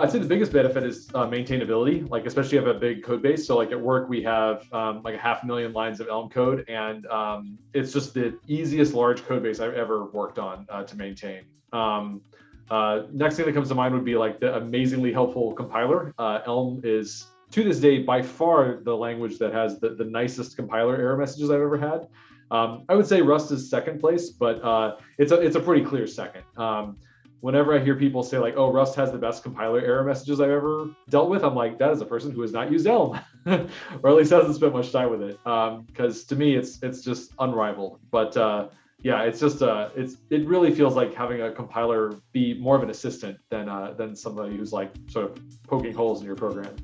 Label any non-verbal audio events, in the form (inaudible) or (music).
I'd say the biggest benefit is uh, maintainability, like especially if you have a big code base. So like at work, we have um, like a half million lines of Elm code, and um, it's just the easiest large code base I've ever worked on uh, to maintain. Um, uh, next thing that comes to mind would be like the amazingly helpful compiler. Uh, Elm is to this day by far the language that has the, the nicest compiler error messages I've ever had. Um, I would say Rust is second place, but uh, it's a it's a pretty clear second. Whenever I hear people say like, "Oh, Rust has the best compiler error messages I've ever dealt with," I'm like, that is a person who has not used Elm, (laughs) or at least hasn't spent much time with it. Because um, to me, it's it's just unrivaled. But uh, yeah, it's just uh, it's it really feels like having a compiler be more of an assistant than uh, than somebody who's like sort of poking holes in your program.